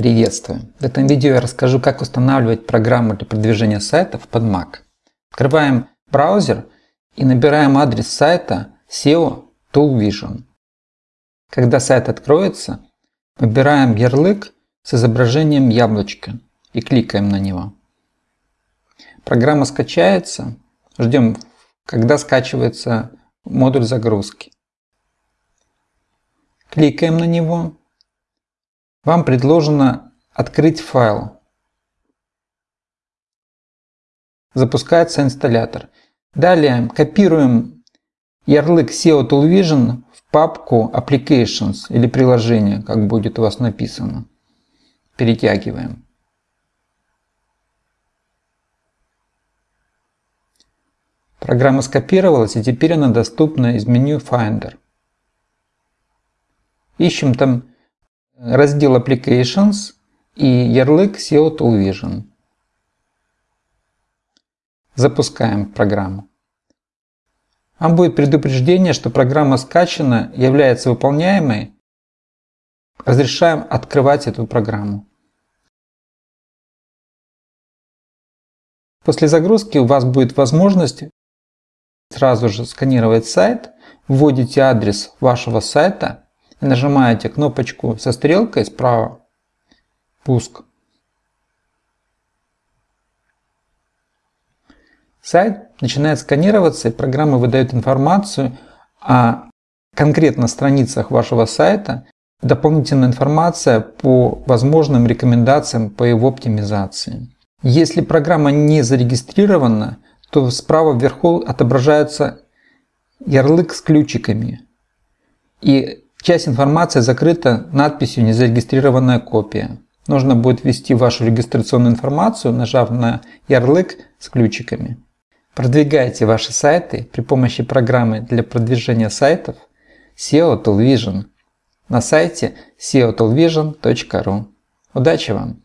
Приветствую! В этом видео я расскажу, как устанавливать программу для продвижения сайтов под Mac. Открываем браузер и набираем адрес сайта SEO Toolvision. Когда сайт откроется, выбираем ярлык с изображением яблочка и кликаем на него. Программа скачается, ждем, когда скачивается модуль загрузки. Кликаем на него вам предложено открыть файл. Запускается инсталлятор. Далее копируем ярлык SEO Toolvision в папку Applications или приложение, как будет у вас написано. Перетягиваем. Программа скопировалась и теперь она доступна из меню Finder. Ищем там раздел Applications и ярлык SEO Toolvision. Запускаем программу. Вам будет предупреждение, что программа скачана, является выполняемой. Разрешаем открывать эту программу. После загрузки у вас будет возможность сразу же сканировать сайт, вводите адрес вашего сайта нажимаете кнопочку со стрелкой справа «Пуск». Сайт начинает сканироваться, и программа выдает информацию о конкретно страницах вашего сайта, дополнительная информация по возможным рекомендациям по его оптимизации. Если программа не зарегистрирована, то справа вверху отображается ярлык с ключиками. И Часть информации закрыта надписью «Незарегистрированная копия». Нужно будет ввести вашу регистрационную информацию, нажав на ярлык с ключиками. Продвигайте ваши сайты при помощи программы для продвижения сайтов SEO Toolvision на сайте seotoolvision.ru. Удачи вам!